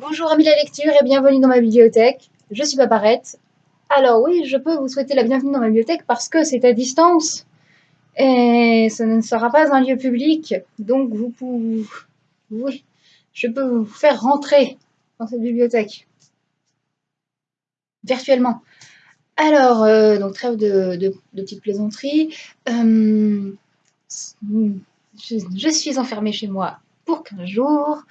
Bonjour amis de la lecture et bienvenue dans ma bibliothèque. Je suis Paparette. Alors oui, je peux vous souhaiter la bienvenue dans ma bibliothèque parce que c'est à distance et ce ne sera pas un lieu public. Donc vous pouvez... Oui, je peux vous faire rentrer dans cette bibliothèque virtuellement. Alors, euh, donc trêve de, petites plaisanteries. Euh, je, je, suis enfermée chez moi pour 15 jours.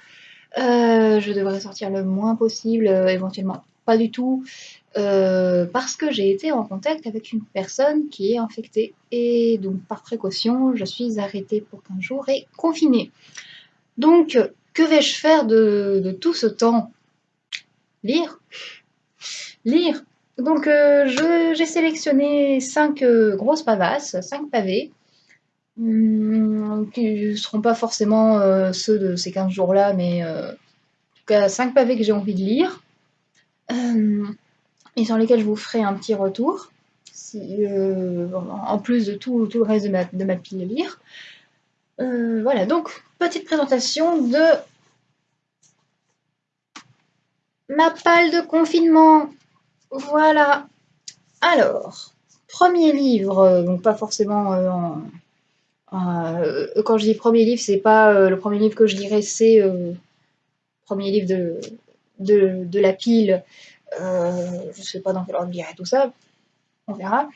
Euh, je devrais sortir le moins possible, euh, éventuellement pas du tout, euh, parce que j'ai été en contact avec une personne qui est infectée. Et donc, par précaution, je suis arrêtée pour 15 jours et confinée. Donc, que vais-je faire de, de, tout ce temps? Lire Lire donc j'ai sélectionné 5 euh, grosses pavasses, 5 pavés, qui ne seront pas forcément euh, ceux de ces 15 jours-là, mais en tout cas 5 pavés que j'ai envie de lire, hum, et sur lesquels je vous ferai un petit retour, en plus de tout, tout, le reste de ma, de ma pile à lire. voilà, donc petite présentation de ma palle de confinement voilà. Alors, premier livre, euh, donc pas forcément euh, en, euh, quand je dis premier livre, c'est pas euh, le premier livre que je lirai, c'est le euh, premier livre de, de, de la pile. je sais pas dans quel ordre je lirai tout ça, on verra.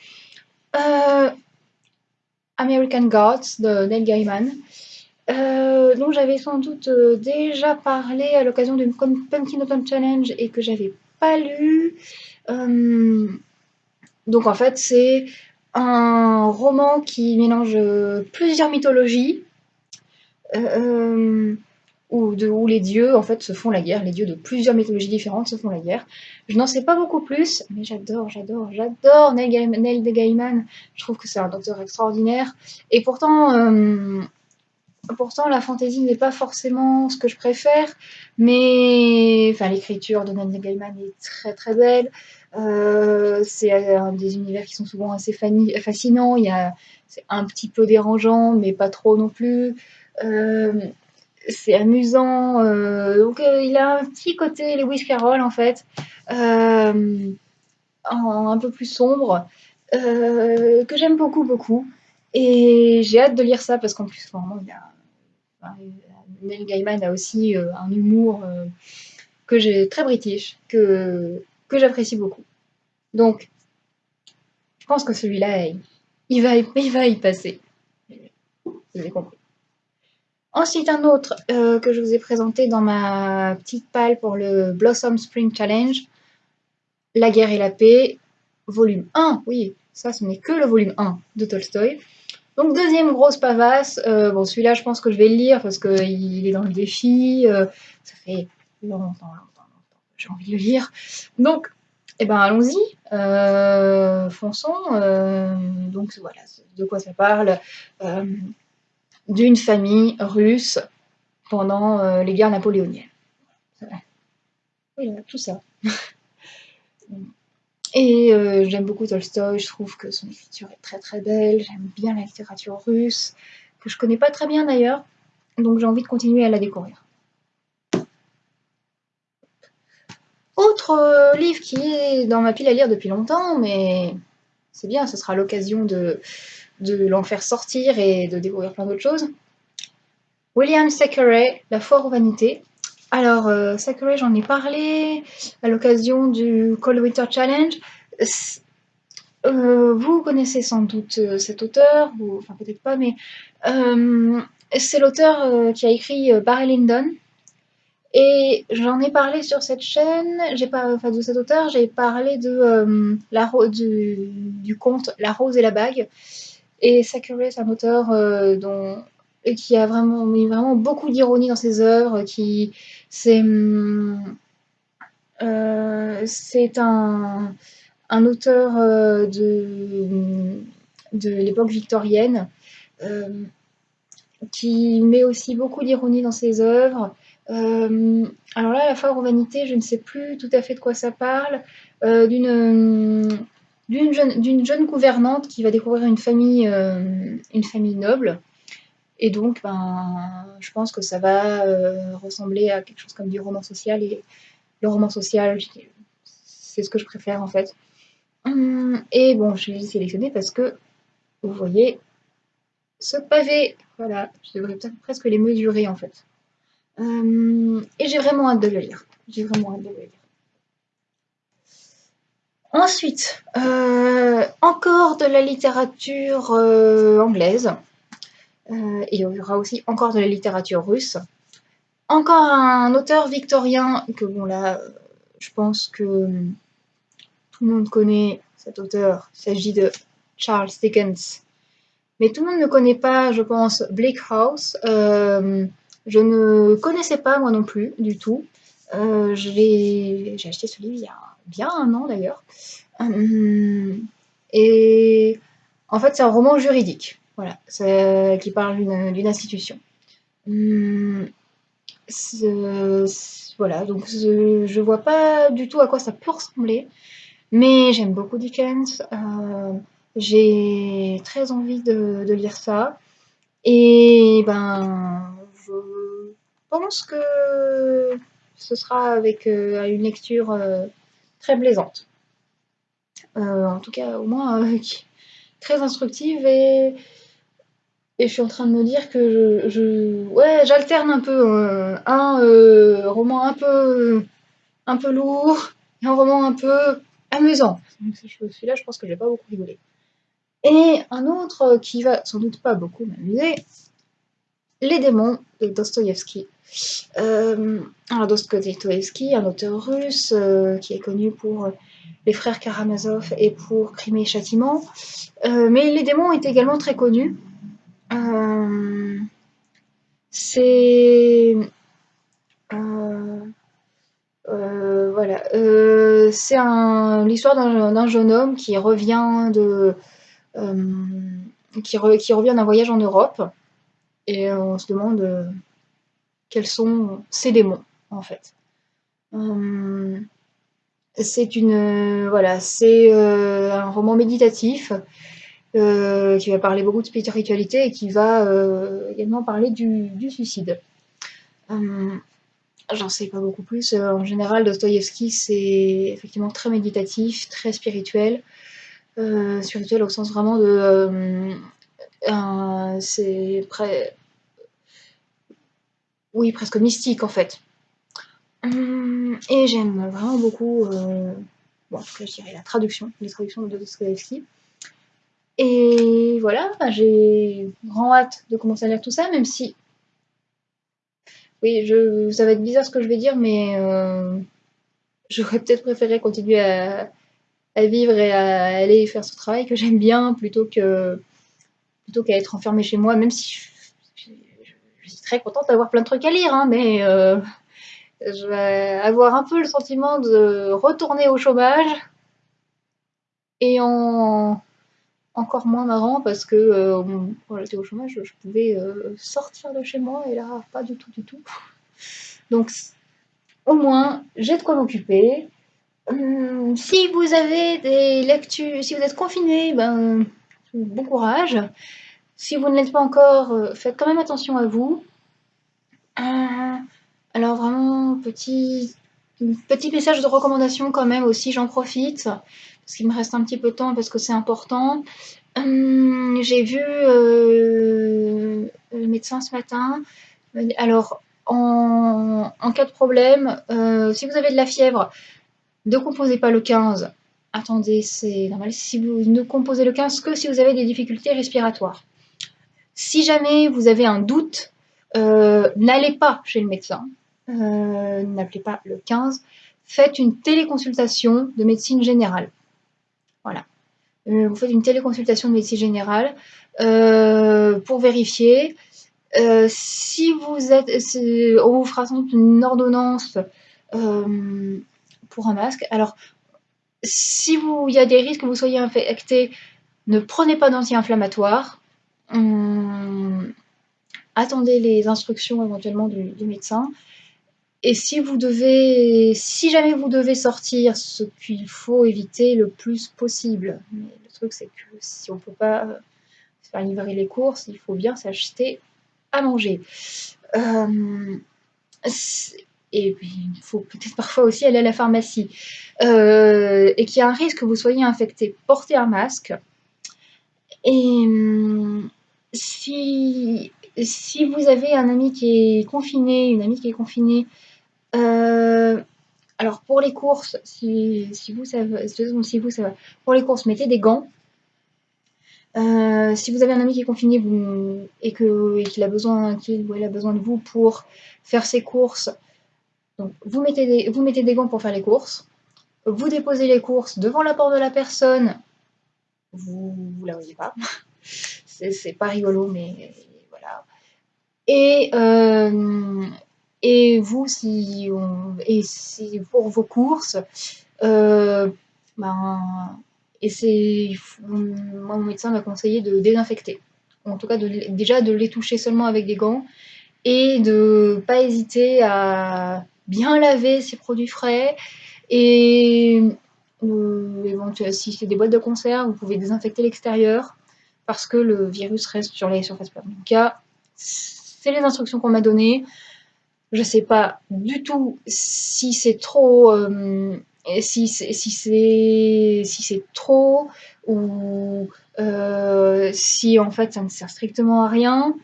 American Gods de Neil Gaiman. dont j'avais sans doute déjà parlé à l'occasion d'une Pumpkin Autumn Challenge et que j'avais pas lu. Donc en fait, c'est un roman qui mélange plusieurs mythologies. Euh, où, de, où, les dieux en fait se font la guerre, les dieux de plusieurs mythologies différentes se font la guerre. Je n'en sais pas beaucoup plus, mais j'adore, j'adore, j'adore Neil, Gaiman. Je trouve que c'est un auteur extraordinaire. Et pourtant, euh, pourtant la fantaisie n'est pas forcément ce que je préfère, mais enfin l'écriture de Neil Gaiman est très très belle. Euh, c'est des univers qui sont souvent assez fascinants. Il y a, c'est un petit peu dérangeant, mais pas trop non plus. Euh, c'est amusant. Euh, donc euh, il a un petit côté Lewis Carroll en fait, euh, un peu plus sombre, euh, que j'aime beaucoup beaucoup. Et j'ai hâte de lire ça parce qu'en plus, vraiment, il a, enfin, Neil Gaiman a aussi un humour que j'ai très british, que que j'apprécie beaucoup. Donc, je pense que celui-là, il, va, il va y passer. Vous avez compris. Ensuite, un autre euh, que je vous ai présenté dans ma petite palle pour le Blossom Spring Challenge, La guerre et la paix, volume 1. Oui, ça, ce n'est que le volume 1 de Tolstoy. Donc, deuxième grosse pavasse. Euh, bon, celui-là, je pense que je vais le lire parce qu'il est dans le défi. Euh, ça fait longtemps, longtemps, longtemps que j'ai envie de le lire. Donc, eh ben, allons-y, euh, fonçons. Donc voilà, de quoi ça parle D'une famille russe pendant les guerres napoléoniennes. Oui, tout ça. Et euh, j'aime beaucoup Tolstoï, je trouve que son écriture est très très belle, j'aime bien la littérature russe, que je connais pas très bien d'ailleurs, donc j'ai envie de continuer à la découvrir. Autre euh, livre qui est dans ma pile à lire depuis longtemps, mais c'est bien, ce sera l'occasion de, de l'en faire sortir et de découvrir plein d'autres choses. William Thackeray, La foire aux vanités. Alors, euh, Thackeray, j'en ai parlé à l'occasion du Cold Winter Challenge. Euh, vous connaissez sans doute euh, cet auteur, ou, enfin peut-être pas, mais euh, c'est l'auteur qui a écrit Barry Lyndon, et j'en ai parlé sur cette chaîne, j'ai pas, enfin de cet auteur, j'ai parlé de la du, du conte La Rose et la Bague. Et Sakurai, c'est un auteur dont et qui a vraiment mis vraiment beaucoup d'ironie dans ses œuvres, qui c'est euh, c'est un, un auteur euh, de, de l'époque victorienne euh, qui met aussi beaucoup d'ironie dans ses œuvres euh, alors là, la foire aux je ne sais plus tout à fait de quoi ça parle. Euh, d'une jeune, jeune, gouvernante qui va découvrir une famille, euh, une famille noble. Et donc, ben, je pense que ça va ressembler à quelque chose comme du roman social. Et le roman social, c'est ce que je préfère en fait. Hum, et bon, je l'ai sélectionné parce que vous voyez ce pavé. Voilà, je devrais peut-être presque les mesurer en fait. Hum, et j'ai vraiment hâte de le lire. J'ai vraiment hâte de le lire. Ensuite, euh, encore de la littérature euh, anglaise. Il y aura aussi encore de la littérature russe. Encore un auteur victorien que bon là, je pense que tout le monde connaît cet auteur. Il s'agit de Charles Dickens. Mais tout le monde ne connaît pas, je pense, Bleak House. Euh, je ne connaissais pas moi non plus du tout. Euh, j'ai acheté ce livre il y a bien un an d'ailleurs. Euh, et en fait, c'est un roman juridique, voilà, qui parle d'une institution. Hum, voilà, donc je vois pas du tout à quoi ça peut ressembler. Mais j'aime beaucoup Dickens. Euh, j'ai très envie de, lire ça. Et ben, je pense que ce sera avec euh, une lecture euh, très plaisante. en tout cas, au moins très instructive et, et je suis en train de me dire que je, ouais, j'alterne un peu un roman un peu un peu lourd et un roman un peu amusant. Celui-là, je pense que je vais pas beaucoup rigoler. Et un autre qui va sans doute pas beaucoup m'amuser, Les démons de Dostoïevski. Euh, alors Dostoïevski, un auteur russe euh, qui est connu pour les frères Karamazov et pour Crime et Châtiment. Euh, mais Les démons est également très connu. Euh, c'est voilà. Euh, c'est l'histoire d'un jeune homme qui revient de euh, revient d'un voyage en Europe et on se demande euh, quels sont ces démons en fait. c'est une voilà, c'est un roman méditatif qui va parler beaucoup de spiritualité et qui va également parler du, suicide. J'en sais pas beaucoup plus. Euh, en général, Dostoïevski, c'est effectivement très méditatif, très spirituel. Euh, spirituel au sens vraiment de. Euh, c'est presque mystique en fait. Et j'aime vraiment beaucoup. bon, je dirais la traduction, les traductions de Dostoïevski. Et voilà, j'ai grand hâte de commencer à lire tout ça, même si oui, je, ça va être bizarre ce que je vais dire, mais euh, j'aurais peut-être préféré continuer à, vivre et à aller faire ce travail que j'aime bien plutôt que plutôt qu'à être enfermée chez moi, même si je, suis très contente d'avoir plein de trucs à lire, hein, mais euh, je vais avoir un peu le sentiment de retourner au chômage et en encore moins marrant parce que euh, quand j'étais au chômage, je pouvais euh, sortir de chez moi et là, pas du tout, du tout. Donc, au moins, j'ai de quoi m'occuper. Hum, si vous avez des lectures, si vous êtes confiné, ben, bon courage. Si vous ne l'êtes pas encore, euh, faites quand même attention à vous. alors vraiment, petit, petit message de recommandation quand même aussi, j'en profite parce qu'il me reste un petit peu de temps parce que c'est important. Hum, j'ai vu euh, le médecin ce matin. Alors, en, cas de problème, euh, si vous avez de la fièvre, ne composez pas le 15. Attendez, c'est normal. Si vous ne composez le 15 que si vous avez des difficultés respiratoires. Si jamais vous avez un doute, euh, n'allez pas chez le médecin. N'appelez pas le 15. Faites une téléconsultation de médecine générale. Voilà. Euh, vous faites une téléconsultation de médecine générale euh, pour vérifier. Euh, si vous êtes, on vous fera sans doute une ordonnance pour un masque. Alors, si vous, il y a des risques que vous soyez infecté, ne prenez pas d'anti-inflammatoire. Attendez les instructions éventuellement du médecin. Et si vous devez, si jamais vous devez sortir, ce qu'il faut éviter le plus possible. Mais le truc, c'est que si on ne peut pas faire livrer les courses, il faut bien s'acheter à manger. Euh, et puis, il faut peut-être parfois aussi aller à la pharmacie. Euh, et qu'il y a un risque que vous soyez infecté, portez un masque. Et si, si vous avez un ami qui est confiné, une amie qui est confinée, alors pour les courses, si, vous savez, si vous ça pour les courses, mettez des gants. Euh, si vous avez un ami qui est confiné vous, et qu'il a besoin, qu'il a besoin de vous pour faire ses courses, donc vous mettez, des, vous mettez des gants pour faire les courses. Vous déposez les courses devant la porte de la personne. Vous ne la voyez pas. C'est pas rigolo, mais voilà. Et, euh, et vous, si, et si pour vos courses, euh, ben, et c'est, moi, mon médecin m'a conseillé de désinfecter. En tout cas, de, déjà de les toucher seulement avec des gants et de pas hésiter à bien laver ces produits frais et euh, si c'est des boîtes de conserve, vous pouvez désinfecter l'extérieur parce que le virus reste sur les surfaces tout cas, c'est les instructions qu'on m'a données. Je ne sais pas du tout si c'est trop, euh, si c'est trop ou euh, si en fait ça ne sert strictement à rien.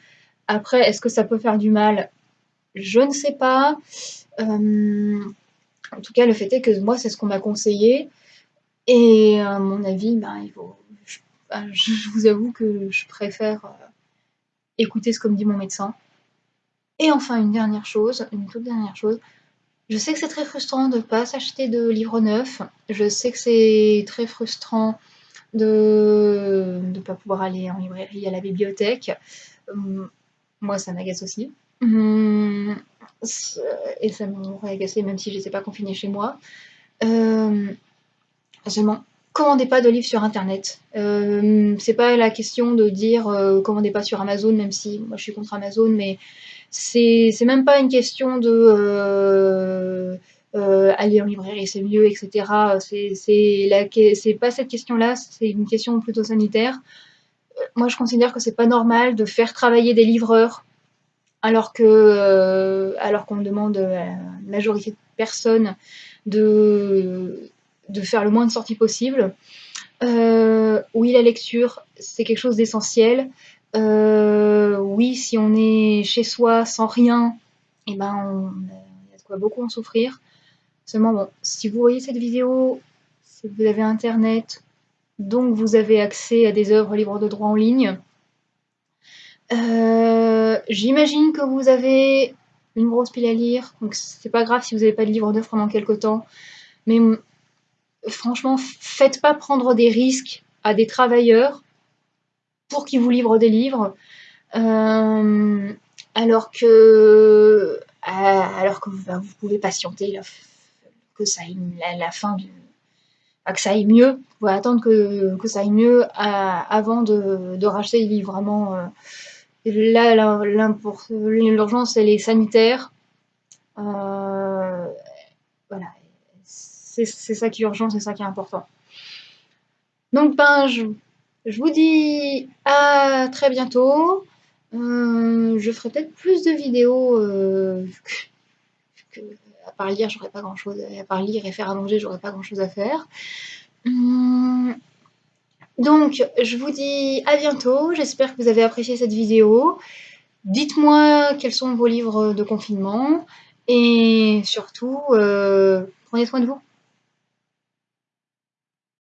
Après, est-ce que ça peut faire du mal? Je ne sais pas. Euh, en tout cas, le fait est que moi, c'est ce qu'on m'a conseillé. Et à mon avis, ben, il faut, je, vous avoue que je préfère écouter ce que me dit mon médecin. Et enfin, une dernière chose, une toute dernière chose. Je sais que c'est très frustrant de ne pas s'acheter de livres neufs. Je sais que c'est très frustrant de ne pas pouvoir aller en librairie, à la bibliothèque. Hum, moi, ça m'agace aussi. Hum, et ça m'aurait agacé même si je n'étais pas confinée chez moi. Euh, seulement, commandez pas de livres sur internet. Euh, c'est pas la question de dire euh, commandez pas sur Amazon, même si moi je suis contre Amazon, mais c'est même pas une question de euh, euh, aller en librairie, c'est mieux, etc. C'est pas cette question-là, c'est une question plutôt sanitaire. Euh, moi, je considère que c'est pas normal de faire travailler des livreurs alors que alors qu'on demande à la majorité de personnes de, de faire le moins de sorties possible. oui, la lecture, c'est quelque chose d'essentiel. Euh, oui, si on est chez soi sans rien, et eh ben on, il y a de quoi beaucoup en souffrir. Seulement, bon, si vous voyez cette vidéo, que vous avez Internet, donc vous avez accès à des œuvres libres de droit en ligne. Euh, j'imagine que vous avez une grosse pile à lire, donc c'est pas grave si vous n'avez pas de livre d'œuvre pendant quelques temps. Mais franchement, faites pas prendre des risques à des travailleurs pour qu'ils vous livrent des livres, euh, alors que, euh, alors que bah, vous pouvez patienter que ça aille, la, fin que ça aille mieux, vous pouvez attendre que, que ça aille mieux avant de, de, racheter les livres. Vraiment, euh, là, l'urgence, elle est sanitaire. voilà, c'est ça qui est urgent, c'est ça qui est important. Donc, ben, je, je vous dis à très bientôt. Euh, je ferai peut-être plus de vidéos euh, que, à part lire, j'aurais pas grand chose à part lire et faire à manger, j'aurais pas grand chose à faire. Hum, donc, je vous dis à bientôt. J'espère que vous avez apprécié cette vidéo. Dites-moi quels sont vos livres de confinement et surtout, euh, prenez soin de vous.